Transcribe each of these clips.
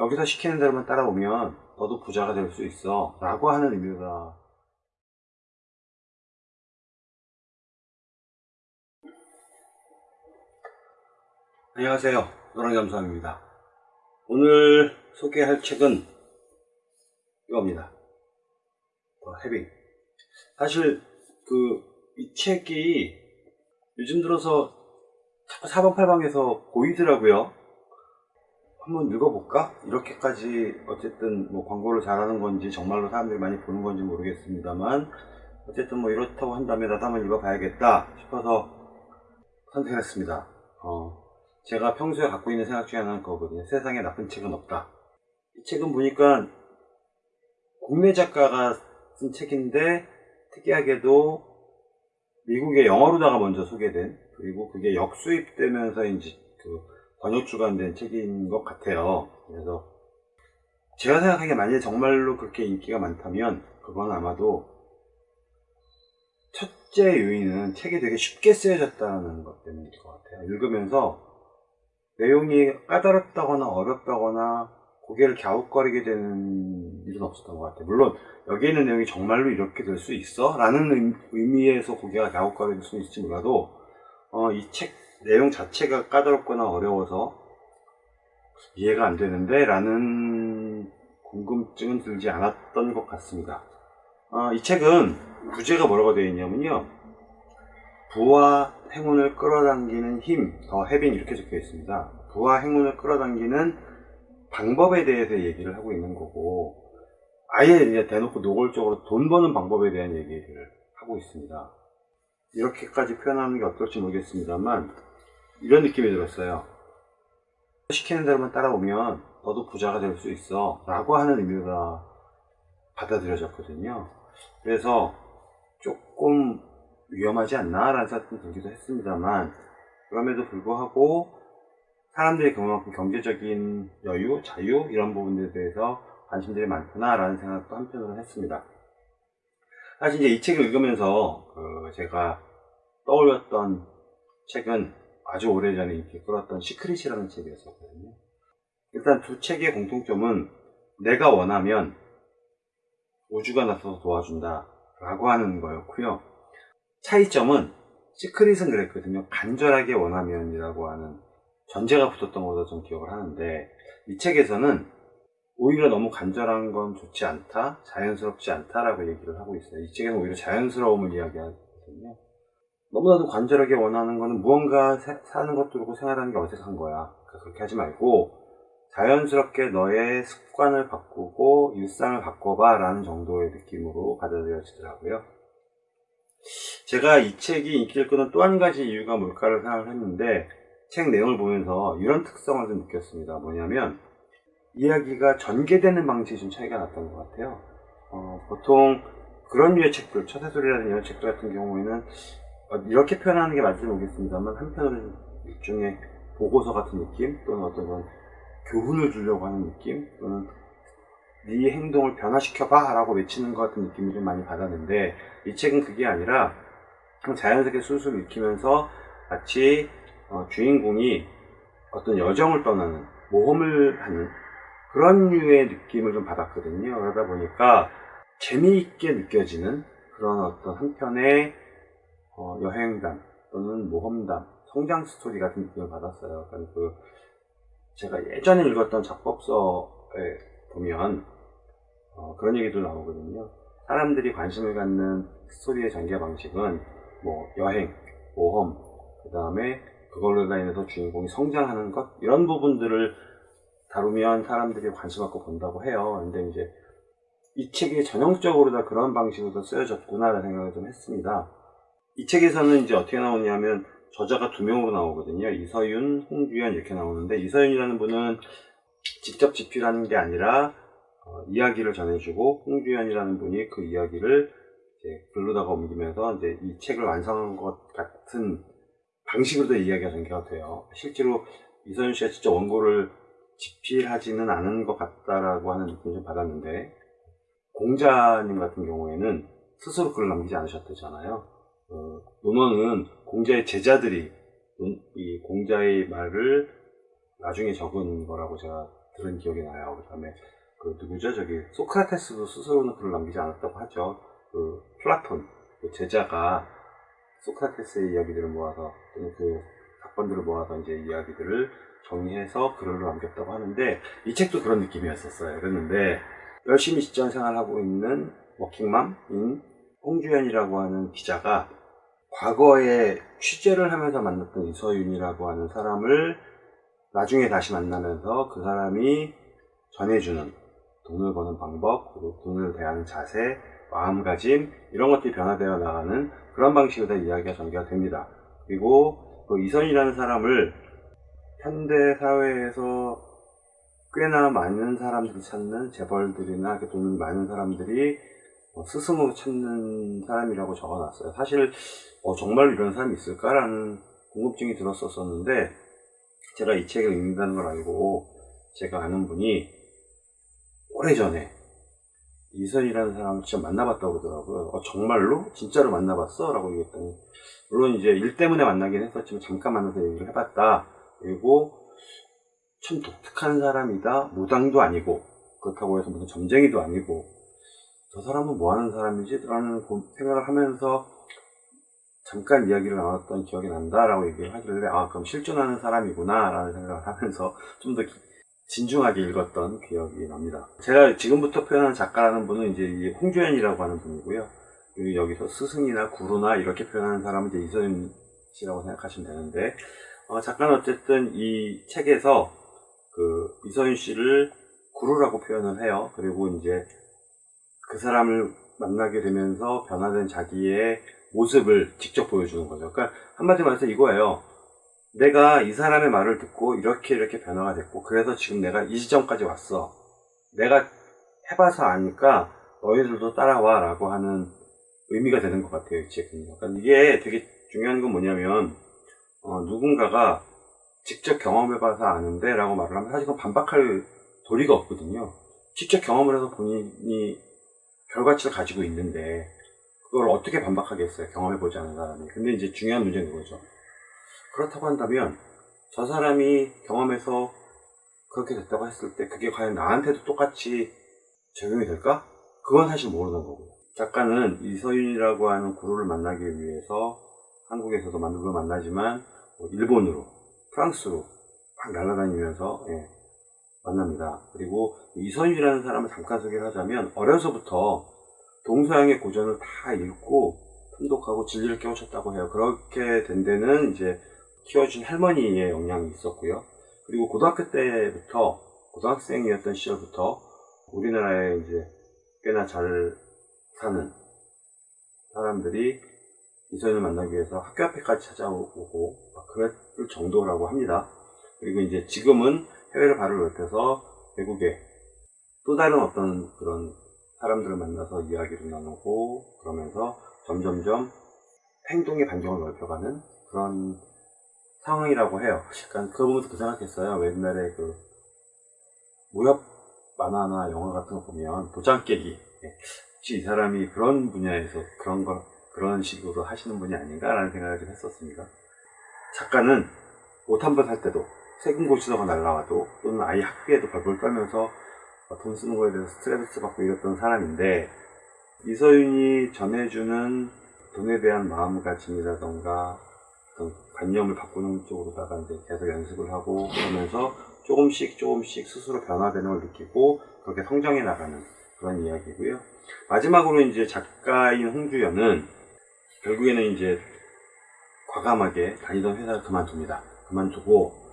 여기서 시키는 대로만 따라오면 너도 부자가 될 수 있어. 라고 하는 의미가. 안녕하세요. 노랑잠수함입니다. 오늘 소개할 책은 이겁니다. 더 헤빙 사실 그 이 책이 요즘 들어서 자꾸 사방팔방에서 보이더라고요 한번 읽어볼까? 이렇게까지 어쨌든 뭐 광고를 잘하는 건지 정말로 사람들이 많이 보는 건지 모르겠습니다만 어쨌든 뭐 이렇다고 한다면 나도 한번 읽어봐야겠다 싶어서 선택했습니다. 어, 제가 평소에 갖고 있는 생각 중에 하나는 그거거든요. 세상에 나쁜 책은 없다. 이 책은 보니까 국내 작가가 쓴 책인데 특이하게도 미국의 영어로다가 먼저 소개된 그리고 그게 역수입되면서 이제 그 번역 출간된 책인 것 같아요. 그래서 제가 생각하기에 만약에 정말로 그렇게 인기가 많다면 그건 아마도 첫째 요인은 책이 되게 쉽게 쓰여졌다는 것 때문일 것 같아요. 읽으면서 내용이 까다롭다거나 어렵다거나 고개를 갸웃거리게 되는 일은 없었던 것 같아요. 물론 여기 있는 내용이 정말로 이렇게 될 수 있어? 라는 의미에서 고개가 갸웃거릴 수는 있을지 몰라도 어, 이책 내용 자체가 까다롭거나 어려워서 이해가 안 되는데 라는 궁금증은 들지 않았던 것 같습니다. 어, 이 책은 부제가 뭐라고 되어 있냐면요. 부와 행운을 끌어당기는 힘, 더 해빈 이렇게 적혀 있습니다. 부와 행운을 끌어당기는 방법에 대해서 얘기를 하고 있는 거고 아예 이제 대놓고 노골적으로 돈 버는 방법에 대한 얘기를 하고 있습니다. 이렇게까지 표현하는 게 어떨지 모르겠습니다만 이런 느낌이 들었어요. 시키는 대로만 따라오면 너도 부자가 될 수 있어 라고 하는 의미가 받아들여졌거든요. 그래서 조금 위험하지 않나 라는 생각이 들기도 했습니다만 그럼에도 불구하고 사람들이 그만큼 경제적인 여유, 자유 이런 부분들에 대해서 관심들이 많구나 라는 생각도 한편으로 했습니다. 사실 이제 이 책을 읽으면서 그 제가 떠올렸던 책은 아주 오래전에 인기 끌었던 Secret이라는 책이었었거든요. 일단 두 책의 공통점은 내가 원하면 우주가 나서서 도와준다 라고 하는 거였고요. 차이점은 시크릿은 그랬거든요. 간절하게 원하면이라고 하는 전제가 붙었던 것으로 좀 기억을 하는데 이 책에서는 오히려 너무 간절한 건 좋지 않다, 자연스럽지 않다라고 얘기를 하고 있어요. 이 책에는 오히려 자연스러움을 이야기하거든요. 너무나도 간절하게 원하는 거는 무언가 사는 것도 그렇고 생활하는 게 어색한 거야. 그러니까 그렇게 하지 말고 자연스럽게 너의 습관을 바꾸고 일상을 바꿔봐 라는 정도의 느낌으로 받아들여지더라고요. 제가 이 책이 인기를 끄는 또 한 가지 이유가 뭘까를 생각을 했는데 책 내용을 보면서 이런 특성을 좀 느꼈습니다. 뭐냐면 이야기가 전개되는 방식이 좀 차이가 났던 것 같아요. 어, 보통 그런 류의 책들, 처세술이라는 이런 책들 같은 경우에는 어, 이렇게 표현하는 게 맞을지 모르겠습니다만 한편으로는 일종의 보고서 같은 느낌 또는 어떤 그런 교훈을 주려고 하는 느낌 또는 네 행동을 변화시켜봐 라고 외치는 것 같은 느낌을 좀 많이 받았는데 이 책은 그게 아니라 자연스럽게 술술 읽히면서 마치 어, 주인공이 어떤 여정을 떠나는 모험을 하는 그런 류의 느낌을 좀 받았거든요. 그러다 보니까 재미있게 느껴지는 그런 어떤 한편의 어, 여행담 또는 모험담, 성장 스토리 같은 느낌을 받았어요. 그러니까 그 제가 예전에 읽었던 작법서에 보면 어, 그런 얘기도 나오거든요. 사람들이 관심을 갖는 스토리의 전개 방식은 뭐 여행, 모험, 그 다음에 그걸로 인해서 주인공이 성장하는 것 이런 부분들을 다루면 사람들이 관심 갖고 본다고 해요. 근데 이제 이 책이 전형적으로 다 그런 방식으로 쓰여졌구나라는 생각을 좀 했습니다. 이 책에서는 이제 어떻게 나오냐면 저자가 두 명으로 나오거든요. 이서윤, 홍주연 이렇게 나오는데 이서윤이라는 분은 직접 집필하는 게 아니라 어, 이야기를 전해주고 홍주연이라는 분이 그 이야기를 글로다가 옮기면서 이제 이 책을 완성한 것 같은 방식으로도 이야기가 전개가 돼요. 실제로 이서윤 씨가 진짜 원고를 집필하지는 않은 것 같다라고 하는 느낌을 좀 받았는데 공자님 같은 경우에는 스스로 글을 남기지 않으셨대잖아요. 어, 논어는 공자의 제자들이 이 공자의 말을 나중에 적은 거라고 제가 들은 기억이 나요. 그 다음에 그 누구죠? 저기 소크라테스도 스스로는 글을 남기지 않았다고 하죠. 그 플라톤 그 제자가 소크라테스의 이야기들을 모아서 또는 그 사건들을 모아서 이제 이야기들을 정리해서 글을 남겼다고 하는데 이 책도 그런 느낌이었었어요. 그랬는데 열심히 직장 생활하고 있는 워킹맘인 홍주연이라고 하는 기자가 과거에 취재를 하면서 만났던 이서윤이라고 하는 사람을 나중에 다시 만나면서 그 사람이 전해주는 돈을 버는 방법, 그리고 돈을 대하는 자세, 마음가짐 이런 것들이 변화되어 나가는 그런 방식으로 이야기가 전개가 됩니다. 그리고 그 이선이라는 사람을 현대 사회에서 꽤나 많은 사람들이 찾는 재벌들이나 이렇게 돈이 많은 사람들이 어, 스승으로 찾는 사람이라고 적어놨어요. 사실 어, 정말 이런 사람이 있을까라는 궁금증이 들었었는데 제가 이 책을 읽는다는 걸 알고 제가 아는 분이 오래전에 이선이라는 사람을 진짜 만나봤다고 그러더라고요. 어, 정말로? 진짜로 만나봤어? 라고 얘기했더니 물론 이제 일 때문에 만나긴 했었지만 잠깐 만나서 얘기를 해봤다. 그리고 참 독특한 사람이다. 무당도 아니고 그렇다고 해서 무슨 점쟁이도 아니고 저 사람은 뭐 하는 사람이지? 라는 생각을 하면서 잠깐 이야기를 나눴던 기억이 난다 라고 얘기를 하길래 아 그럼 실존하는 사람이구나 라는 생각을 하면서 좀 더 진중하게 읽었던 기억이 납니다. 제가 지금부터 표현하는 작가라는 분은 이제 홍주연이라고 하는 분이고요. 여기서 스승이나 구루나 이렇게 표현하는 사람은 이제 이서윤 씨라고 생각하시면 되는데 어, 작가는 어쨌든 이 책에서 그 이서윤 씨를 구루라고 표현을 해요. 그리고 이제 그 사람을 만나게 되면서 변화된 자기의 모습을 직접 보여주는 거죠. 그러니까 한마디로 말해서 이거예요. 내가 이 사람의 말을 듣고 이렇게 이렇게 변화가 됐고 그래서 지금 내가 이 지점까지 왔어. 내가 해봐서 아니까 너희들도 따라와 라고 하는 의미가 되는 것 같아요. 이 책은. 그러니까 이게 되게 중요한 건 뭐냐면 어, 누군가가 직접 경험해봐서 아는데 라고 말을 하면 사실 은 반박할 도리가 없거든요. 직접 경험을 해서 본인이 결과치를 가지고 있는데 그걸 어떻게 반박하겠어요? 경험해보지 않은 사람이. 근데 이제 중요한 문제는 그거죠. 그렇다고 한다면 저 사람이 경험해서 그렇게 됐다고 했을 때 그게 과연 나한테도 똑같이 적용이 될까? 그건 사실 모르는 거고요. 작가는 이서윤이라고 하는 구루를 만나기 위해서 한국에서도 만두를 만나지만 뭐 일본으로, 프랑스로 막 날아다니면서 예, 만납니다. 그리고 이서윤이라는 사람을 잠깐 소개를 하자면 어려서부터 동서양의 고전을 다 읽고 통독하고 진리를 깨우쳤다고 해요. 그렇게 된 데는 이제 키워준 할머니의 영향이 있었고요. 그리고 고등학교 때부터 고등학생이었던 시절부터 우리나라에 이제 꽤나 잘 사는 사람들이 이선을 만나기 위해서 학교 앞에까지 찾아오고 그랬을 정도라고 합니다. 그리고 이제 지금은 해외를 발을 넓혀서 외국에 또 다른 어떤 그런 사람들을 만나서 이야기를 나누고 그러면서 점점점 행동의 반경을 넓혀가는 그런 상황이라고 해요. 그러니까 그거 보면서 그 생각했어요. 옛날에 그 무협 만화나 영화 같은 거 보면 도장 깨기. 예. 혹시 이 사람이 그런 분야에서 그런 걸 그런 식으로 하시는 분이 아닌가라는 생각을 좀 했었습니다. 작가는 옷 한 번 살 때도 세금 고치다가 날라와도 또는 아이 학비에도 벌벌 떨면서 돈 쓰는 거에 대해서 스트레스 받고 이랬던 사람인데 이서윤이 전해주는 돈에 대한 마음가짐이라던가 관념을 바꾸는 쪽으로다가 이제 계속 연습을 하고 그러면서 조금씩 조금씩 스스로 변화되는 걸 느끼고 그렇게 성장해 나가는 그런 이야기고요. 마지막으로 이제 작가인 홍주연은 결국에는 이제 과감하게 다니던 회사를 그만둡니다. 그만두고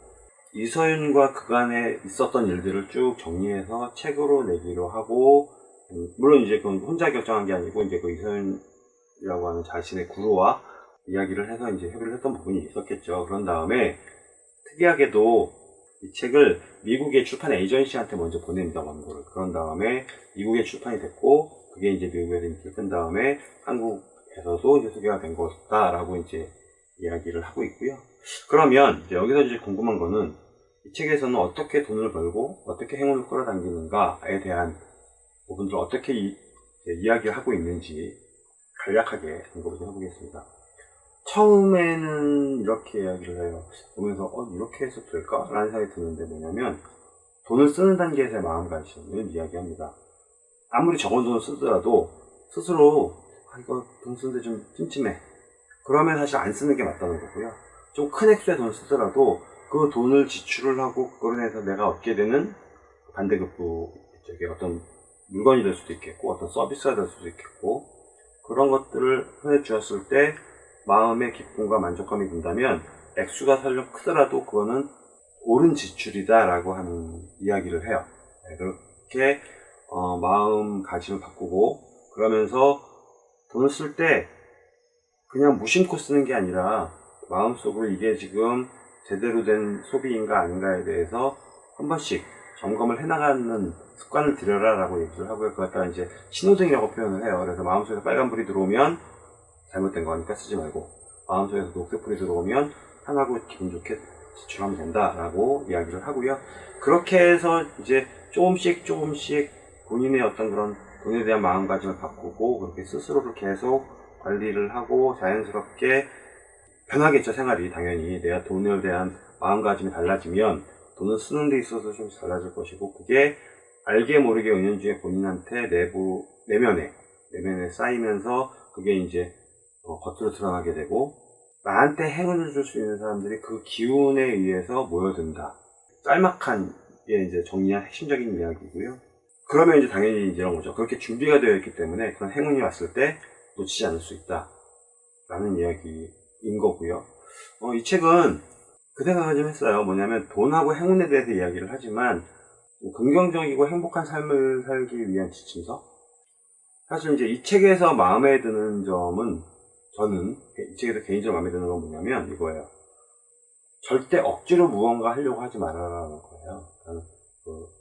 이서윤과 그간에 있었던 일들을 쭉 정리해서 책으로 내기로 하고 음, 물론 이제 그건 혼자 결정한 게 아니고 이제 그 이서윤이라고 하는 자신의 구루와 이야기를 해서 이제 협의를 했던 부분이 있었겠죠. 그런 다음에 특이하게도 이 책을 미국의 출판 에이전시한테 먼저 보냅니다, 원고를. 그런 다음에 미국에 출판이 됐고, 그게 이제 미국에서 인기를 끈 다음에 한국에서도 이제 소개가 된 것다라고 이제 이야기를 하고 있고요. 그러면 이제 여기서 이제 궁금한 거는 이 책에서는 어떻게 돈을 벌고 어떻게 행운을 끌어당기는가에 대한 부분들을 어떻게 이, 이야기를 하고 있는지 간략하게 언급을 좀 해보겠습니다. 처음에는 이렇게 이야기를 해요. 보면서 어 이렇게 해서 될까? 라는 생각이 드는데 뭐냐면 돈을 쓰는 단계에서의 마음가짐을 이야기합니다. 아무리 적은 돈을 쓰더라도 스스로 아, 이거 돈 쓰는데 좀 찜찜해. 그러면 사실 안 쓰는 게 맞다는 거고요. 좀 큰 액수의 돈을 쓰더라도 그 돈을 지출을 하고 그걸로 해서 내가 얻게 되는 반대급부 저기 어떤 물건이 될 수도 있겠고 어떤 서비스가 될 수도 있겠고 그런 것들을 해 주었을 때 마음의 기쁨과 만족감이 든다면 액수가 설령 크더라도 그거는 옳은 지출이다 라고 하는 이야기를 해요. 네, 그렇게 어, 마음가짐을 바꾸고 그러면서 돈을 쓸 때 그냥 무심코 쓰는 게 아니라 마음속으로 이게 지금 제대로 된 소비인가 아닌가에 대해서 한 번씩 점검을 해나가는 습관을 들여라 라고 얘기를 하고요. 그걸 갖다가 이제 신호등이라고 표현을 해요. 그래서 마음속에 빨간불이 들어오면 잘못된 거니까 쓰지 말고 마음속에서 녹색불이 들어오면 편하고 기분 좋게 지출하면 된다 라고 이야기를 하고요. 그렇게 해서 이제 조금씩 조금씩 본인의 어떤 그런 돈에 대한 마음가짐을 바꾸고 그렇게 스스로를 계속 관리를 하고 자연스럽게 변하겠죠 생활이 당연히 내가 돈에 대한 마음가짐이 달라지면 돈을 쓰는 데 있어서 좀 달라질 것이고 그게 알게 모르게 은연중에 본인한테 내부 내면에 내면에 쌓이면서 그게 이제 어, 겉으로 드러나게 되고 나한테 행운을 줄 수 있는 사람들이 그 기운에 의해서 모여든다. 짤막한 게 이제 정리한 핵심적인 이야기고요. 그러면 이제 당연히 이제 이런 거죠. 그렇게 준비가 되어 있기 때문에 그런 행운이 왔을 때 놓치지 않을 수 있다. 라는 이야기 인 거고요. 어, 이 책은 그 생각을 좀 했어요. 뭐냐면 돈하고 행운에 대해서 이야기를 하지만 긍정적이고 행복한 삶을 살기 위한 지침서? 사실 이제 이 책에서 마음에 드는 점은 저는 이 책에서 개인적으로 마음에 드는 건 뭐냐면 이거예요. 절대 억지로 무언가 하려고 하지 말아라는 거예요. 그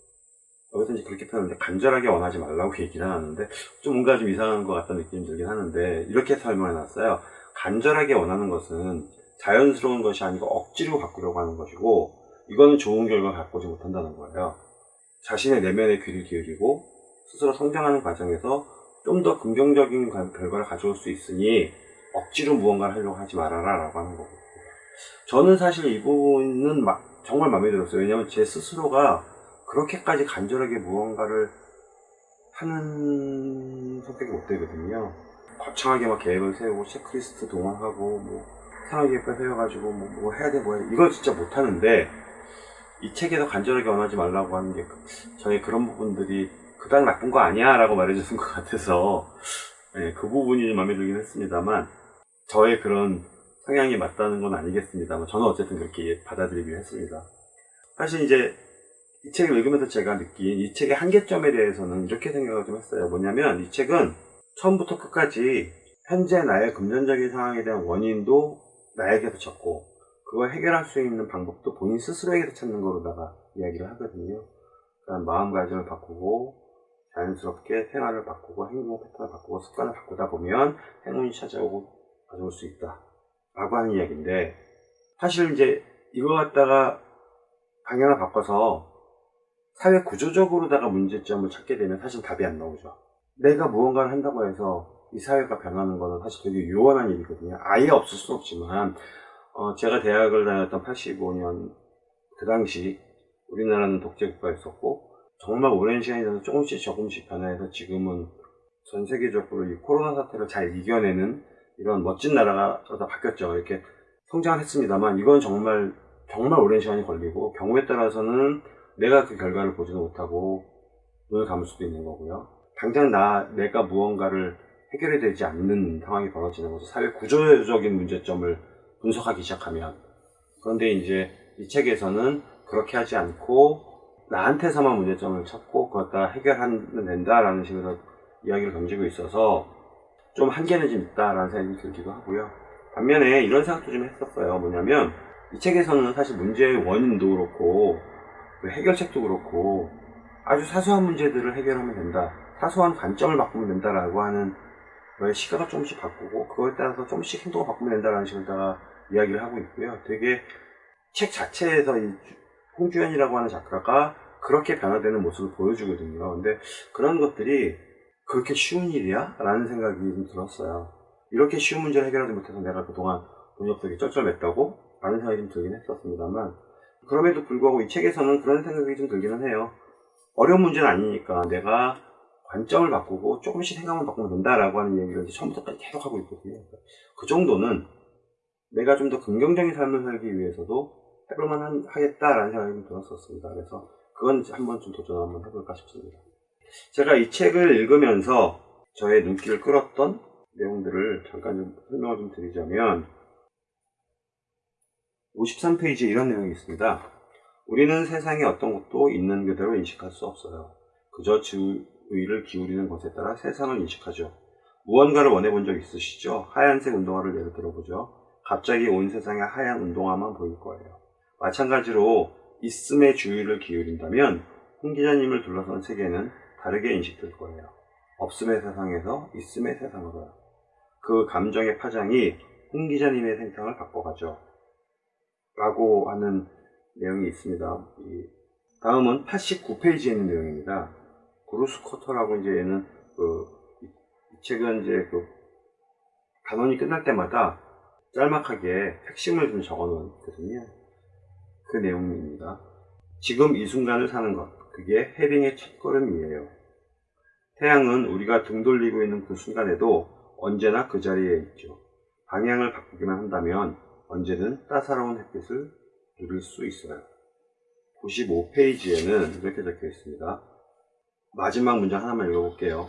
여기서 이제 그렇게 표현하는데 간절하게 원하지 말라고 얘기를 하는데 좀 뭔가 좀 이상한 것 같다는 느낌이 들긴 하는데 이렇게 설명해 놨어요. 간절하게 원하는 것은 자연스러운 것이 아니고 억지로 바꾸려고 하는 것이고 이거는 좋은 결과를 갖고지 못한다는 거예요. 자신의 내면의 귀를 기울이고 스스로 성장하는 과정에서 좀 더 긍정적인 가- 결과를 가져올 수 있으니 억지로 무언가를 하려고 하지 말아라 라고 하는 거고 저는 사실 이 부분은 마- 정말 마음에 들었어요. 왜냐하면 제 스스로가 그렇게까지 간절하게 무언가를 하는 성격이 못 되거든요. 거창하게 막 계획을 세우고 체크리스트 동원하고 뭐 상황 계획표 세워가지고 뭐, 뭐 해야 돼 뭐 해야 돼 이걸 진짜 못 하는데 이 책에서 간절하게 원하지 말라고 하는 게 그- 저의 그런 부분들이 그닥 나쁜 거 아니야 라고 말해주는 것 같아서 네, 그 부분이 좀 마음에 들긴 했습니다만 저의 그런 성향이 맞다는 건 아니겠습니다만 저는 어쨌든 그렇게 받아들이기로 했습니다. 사실 이제 이 책을 읽으면서 제가 느낀 이 책의 한계점에 대해서는 이렇게 생각을 좀 했어요. 뭐냐면 이 책은 처음부터 끝까지 현재 나의 금전적인 상황에 대한 원인도 나에게서 찾고 그걸 해결할 수 있는 방법도 본인 스스로에게서 찾는 거로다가 이야기를 하거든요. 그러니까 마음가짐을 바꾸고 자연스럽게 생활을 바꾸고 행동 패턴을 바꾸고 습관을 바꾸다 보면 행운이 찾아오고 가져올 수 있다. 라고 하는 이야기인데 사실 이제 이거 갖다가 방향을 바꿔서 사회 구조적으로다가 문제점을 찾게 되면 사실 답이 안 나오죠. 내가 무언가를 한다고 해서 이 사회가 변하는 거는 사실 되게 요원한 일이거든요. 아예 없을 수는 없지만 어, 제가 대학을 다녔던 85년 그 당시 우리나라는 독재국가였었고 정말 오랜 시간이 지나서 조금씩 조금씩 변화해서 지금은 전 세계적으로 이 코로나 사태를 잘 이겨내는 이런 멋진 나라가 다 바뀌었죠. 이렇게 성장을 했습니다만 이건 정말 정말 오랜 시간이 걸리고 경우에 따라서는 내가 그 결과를 보지도 못하고 눈을 감을 수도 있는 거고요. 당장 나 내가 무언가를 해결이 되지 않는 상황이 벌어지는 것은 사회 구조적인 문제점을 분석하기 시작하면 그런데 이제 이 책에서는 그렇게 하지 않고 나한테서만 문제점을 찾고 그것 다 해결하면 된다라는 식으로 이야기를 던지고 있어서 좀 한계는 좀 있다라는 생각이 들기도 하고요. 반면에 이런 생각도 좀 했었어요. 뭐냐면 이 책에서는 사실 문제의 원인도 그렇고 그 해결책도 그렇고 아주 사소한 문제들을 해결하면 된다. 사소한 관점을 바꾸면 된다라고 하는 시각을 조금씩 바꾸고 그거에 따라서 조금씩 행동을 바꾸면 된다라는 식으로 다가 이야기를 하고 있고요. 되게 책 자체에서 이 홍주연이라고 하는 작가가 그렇게 변화되는 모습을 보여주거든요. 근데 그런 것들이 그렇게 쉬운 일이야? 라는 생각이 좀 들었어요. 이렇게 쉬운 문제를 해결하지 못해서 내가 그동안 돈이 없게 쩔쩔맸다고? 라는 생각이 좀 들긴 했었습니다만 그럼에도 불구하고 이 책에서는 그런 생각이 좀 들기는 해요. 어려운 문제는 아니니까 내가 관점을 바꾸고 조금씩 생각만 바꾸면 된다라고 하는 얘기를 처음부터까지 계속 하고 있거든요. 그 정도는 내가 좀 더 긍정적인 삶을 살기 위해서도 해볼만 한- 하겠다라는 생각이 좀 들었었습니다. 그래서 그건 한번 좀 도전 한번 해볼까 싶습니다. 제가 이 책을 읽으면서 저의 눈길을 끌었던 내용들을 잠깐 좀 설명을 좀 드리자면 53페이지에 이런 내용이 있습니다. 우리는 세상의 어떤 것도 있는 그대로 인식할 수 없어요. 그저 주 의를 기울이는 것에 따라 세상을 인식하죠. 무언가를 원해본 적 있으시죠? 하얀색 운동화를 예를 들어보죠. 갑자기 온 세상에 하얀 운동화만 보일 거예요. 마찬가지로 있음에 주의를 기울인다면 홍 기자님을 둘러싼 세계는 다르게 인식될 거예요. 없음의 세상에서 있음의 세상으로요. 그 감정의 파장이 홍 기자님의 생각을 바꿔가죠. 라고 하는 내용이 있습니다. 이 다음은 89페이지에 있는 내용입니다. 브루스 코터라고 이제 얘는 그, 이, 이 책은 이제 그 단원이 끝날 때마다 짤막하게 핵심을 좀 적어 놓거든요. 그 내용입니다. 지금 이 순간을 사는 것, 그게 해빙의 첫걸음이에요. 태양은 우리가 등 돌리고 있는 그 순간에도 언제나 그 자리에 있죠. 방향을 바꾸기만 한다면 언제든 따사로운 햇빛을 누릴 수 있어요. 95페이지에는 이렇게 적혀 있습니다. 마지막 문장 하나만 읽어볼게요.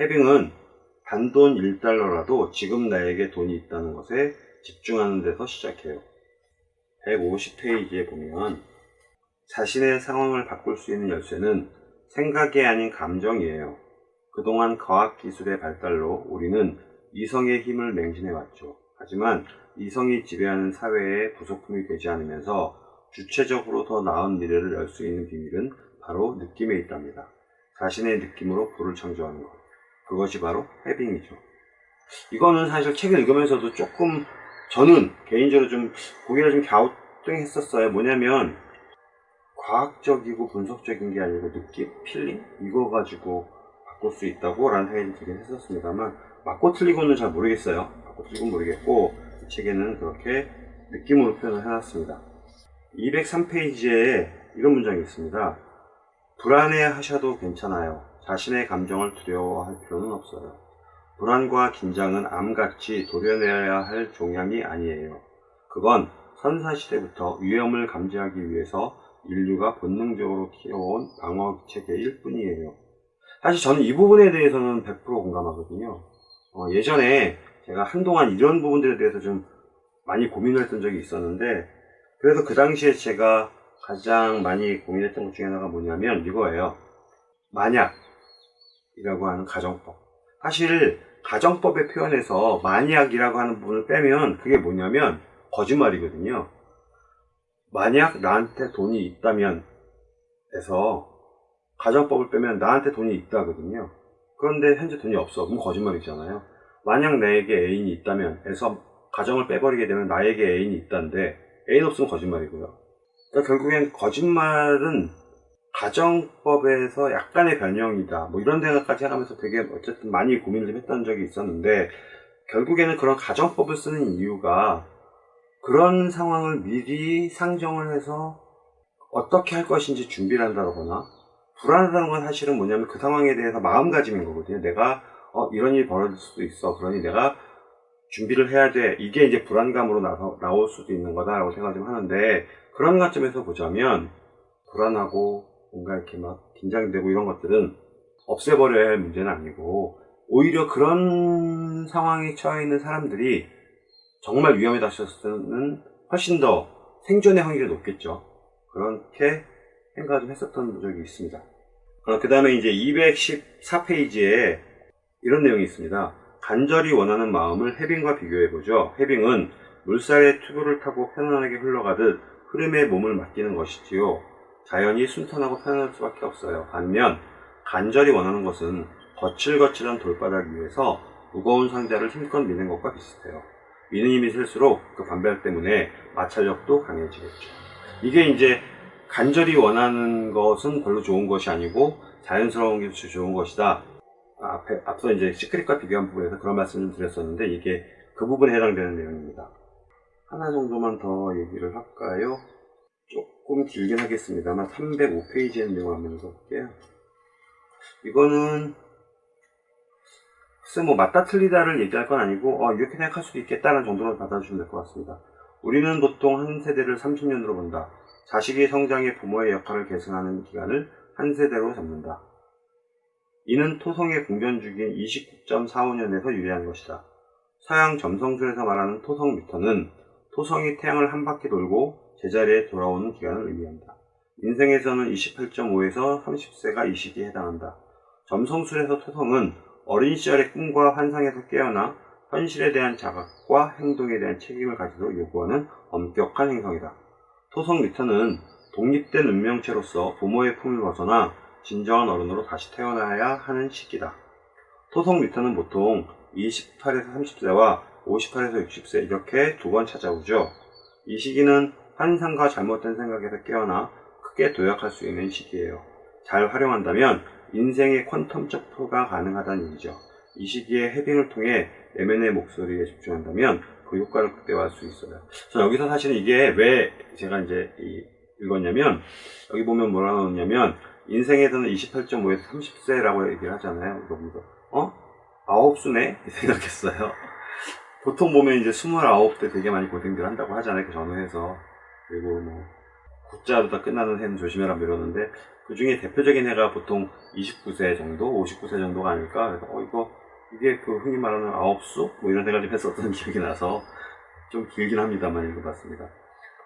해빙은 단돈 1달러라도 지금 나에게 돈이 있다는 것에 집중하는 데서 시작해요. 150페이지에 보면 자신의 상황을 바꿀 수 있는 열쇠는 생각이 아닌 감정이에요. 그동안 과학기술의 발달로 우리는 이성의 힘을 맹신해왔죠. 하지만 이성이 지배하는 사회의 부속품이 되지 않으면서 주체적으로 더 나은 미래를 열 수 있는 비밀은 바로 느낌에 있답니다. 자신의 느낌으로 부를 창조하는 것. 그것이 바로 Having이죠. 이거는 사실 책을 읽으면서도 조금 저는 개인적으로 좀 고개를 좀 갸우뚱했었어요. 뭐냐면 과학적이고 분석적인 게 아니고 느낌, feeling 이거 가지고 바꿀 수 있다고 라는 생각이 들긴 했었습니다만 맞고 틀리고는 잘 모르겠어요. 맞고 틀리고는 모르겠고 이 책에는 그렇게 느낌으로 표현을 해놨습니다. 203페이지에 이런 문장이 있습니다. 불안해 하셔도 괜찮아요. 자신의 감정을 두려워할 필요는 없어요. 불안과 긴장은 암같이 도려내야 할 종양이 아니에요. 그건 선사시대부터 위험을 감지하기 위해서 인류가 본능적으로 키워온 방어 체계일 뿐이에요. 사실 저는 이 부분에 대해서는 100% 공감하거든요. 어, 예전에 제가 한동안 이런 부분들에 대해서 좀 많이 고민을 했던 적이 있었는데, 그래서 그 당시에 제가 가장 많이 고민했던 것 중에 하나가 뭐냐면 이거예요. 만약이라고 하는 가정법. 사실 가정법의 표현에서 만약이라고 하는 부분을 빼면 그게 뭐냐면 거짓말이거든요. 만약 나한테 돈이 있다면 에서 가정법을 빼면 나한테 돈이 있다거든요. 그런데 현재 돈이 없어. 그럼 거짓말이잖아요. 만약 나에게 애인이 있다면 에서 가정을 빼버리게 되면 나에게 애인이 있다는데 애인 없으면 거짓말이고요. 그러니까 결국엔 거짓말은 가정법에서 약간의 변형이다. 뭐 이런 생각까지 해가면서 되게 어쨌든 많이 고민을 좀 했던 적이 있었는데 결국에는 그런 가정법을 쓰는 이유가 그런 상황을 미리 상정을 해서 어떻게 할 것인지 준비를 한다거나 불안하다는 건 사실은 뭐냐면 그 상황에 대해서 마음가짐인 거거든요. 내가 어, 이런 일이 벌어질 수도 있어. 그러니 내가 준비를 해야 돼. 이게 이제 불안감으로 나서, 나올 수도 있는 거다 라고 생각 좀 하는데 그런 관점에서 보자면 불안하고 뭔가 이렇게 막 긴장되고 이런 것들은 없애버려야 할 문제는 아니고 오히려 그런 상황에 처해 있는 사람들이 정말 위험에 닥쳤을 때는 훨씬 더 생존의 확률이 높겠죠. 그렇게 생각을 좀 했었던 적이 있습니다. 그 다음에 이제 214페이지에 이런 내용이 있습니다. 간절히 원하는 마음을 해빙과 비교해보죠. 해빙은 물살의 튜브를 타고 편안하게 흘러가듯 흐름에 몸을 맡기는 것이지요. 자연이 순탄하고 편안할 수밖에 없어요. 반면 간절히 원하는 것은 거칠거칠한 돌바닥 위에서 무거운 상자를 힘껏 미는 것과 비슷해요. 미는 힘이 셀수록 그 반발 때문에 마찰력도 강해지겠죠. 이게 이제 간절히 원하는 것은 별로 좋은 것이 아니고 자연스러운 게 좋은 것이다. 앞에, 앞서 이제 시크릿과 비교한 부분에서 그런 말씀을 드렸었는데 이게 그 부분에 해당되는 내용입니다. 하나 정도만 더 얘기를 할까요? 조금 길긴 하겠습니다만 305페이지의 내용을 한번 읽어볼게요. 이거는 글쎄 뭐 맞다 틀리다를 얘기할 건 아니고 어, 이렇게 생각할 수도 있겠다는 정도로 받아주시면 될 것 같습니다. 우리는 보통 한 세대를 30년으로 본다. 자식의 성장에 부모의 역할을 계승하는 기간을 한 세대로 잡는다. 이는 토성의 공전 주기인 29.45년에서 유래한 것이다. 서양 점성술에서 말하는 토성 미터는 토성이 태양을 한 바퀴 돌고 제자리에 돌아오는 기간을 의미한다. 인생에서는 28.5에서 30세가 이 시기에 해당한다. 점성술에서 토성은 어린 시절의 꿈과 환상에서 깨어나 현실에 대한 자각과 행동에 대한 책임을 가지도록 요구하는 엄격한 행성이다. 토성 미터는 독립된 운명체로서 부모의 품을 벗어나 진정한 어른으로 다시 태어나야 하는 시기다. 토성 미터는 보통 28에서 30세와 58에서 60세 이렇게 두 번 찾아오죠. 이 시기는 환상과 잘못된 생각에서 깨어나 크게 도약할 수 있는 시기예요. 잘 활용한다면 인생의 퀀텀적 표가 가능하다는 얘기죠. 이 시기에 해빙을 통해 내면의 목소리에 집중한다면 그 효과를 극대화할 수 있어요. 저 여기서 사실은 이게 왜 제가 이제 이- 읽었냐면 여기 보면 뭐라 나오냐면 인생에서는 28.5에서 30세라고 얘기를 하잖아요. 보면서 어? 아홉 수네? 생각했어요. 보통 보면 이제 29대 되게 많이 고생들 한다고 하잖아요. 그 전후에서. 그리고 뭐 구자로 다 끝나는 해는 조심해라 뭐 이러는데 그 중에 대표적인 해가 보통 29세 정도, 59세 정도가 아닐까. 그래서 어 이거 이게 그 흔히 말하는 아홉 수? 뭐 이런 생각 좀 했었던 기억이 나서 좀 길긴 합니다만 읽어봤습니다.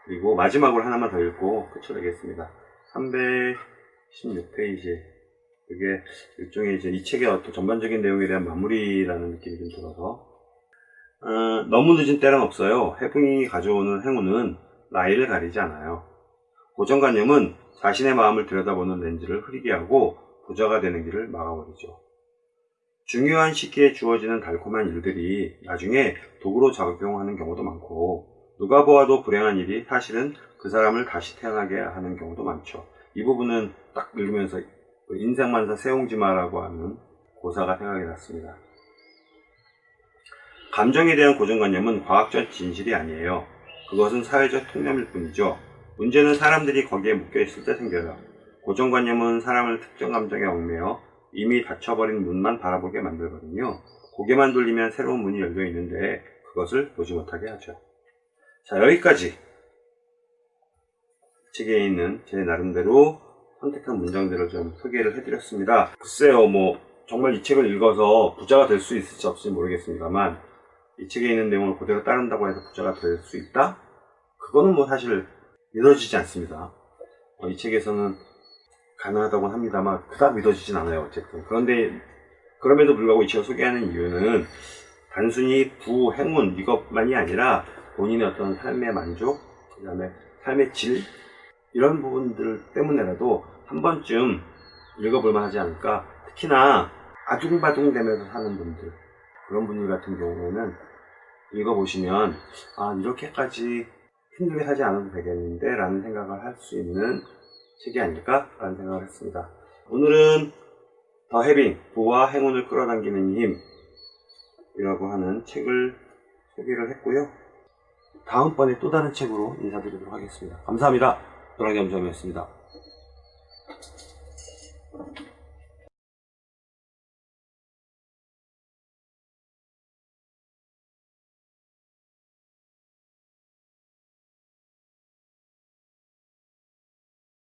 그리고 마지막으로 하나만 더 읽고 끝을 내겠습니다. 316페이지. 그게 일종의 이제 이 책의 어떤 전반적인 내용에 대한 마무리라는 느낌이 좀 들어서 어, 너무 늦은 때는 없어요. 해풍이 가져오는 행운은 나이를 가리지 않아요. 고정관념은 자신의 마음을 들여다보는 렌즈를 흐리게 하고 부자가 되는 길을 막아버리죠. 중요한 시기에 주어지는 달콤한 일들이 나중에 도구로 작용하는 경우도 많고 누가 보아도 불행한 일이 사실은 그 사람을 다시 태어나게 하는 경우도 많죠. 이 부분은 딱 읽으면서 그 인생만사 세옹지마라고 하는 고사가 생각이 났습니다. 감정에 대한 고정관념은 과학적 진실이 아니에요. 그것은 사회적 통념일 뿐이죠. 문제는 사람들이 거기에 묶여있을 때 생겨요. 고정관념은 사람을 특정 감정에 얽매여 이미 닫혀버린 문만 바라보게 만들거든요. 고개만 돌리면 새로운 문이 열려 있는데 그것을 보지 못하게 하죠. 자, 여기까지 책에 있는 제 나름대로 선택한 문장들을 좀 소개를 해드렸습니다. 글쎄요, 뭐, 정말 이 책을 읽어서 부자가 될 수 있을지 없을지 모르겠습니다만, 이 책에 있는 내용을 그대로 따른다고 해서 부자가 될 수 있다? 그거는 뭐 사실 믿어지지 않습니다. 어, 이 책에서는 가능하다고 합니다만, 그닥 믿어지진 않아요, 어쨌든. 그런데, 그럼에도 불구하고 이 책을 소개하는 이유는 단순히 부, 행운, 이것만이 아니라 본인의 어떤 삶의 만족, 그 다음에 삶의 질, 이런 부분들 때문에라도 한 번쯤 읽어볼만 하지 않을까. 특히나 아둥바둥 되면서 사는 분들, 그런 분들 같은 경우에는 읽어보시면, 아, 이렇게까지 힘들게 살지 않아도 되겠는데, 라는 생각을 할 수 있는 책이 아닐까? 라는 생각을 했습니다. 오늘은 더 해빙, 부와 행운을 끌어당기는 힘, 이라고 하는 책을 소개를 했고요. 다음번에 또 다른 책으로 인사드리도록 하겠습니다. 감사합니다. 노랑겸점이었습니다.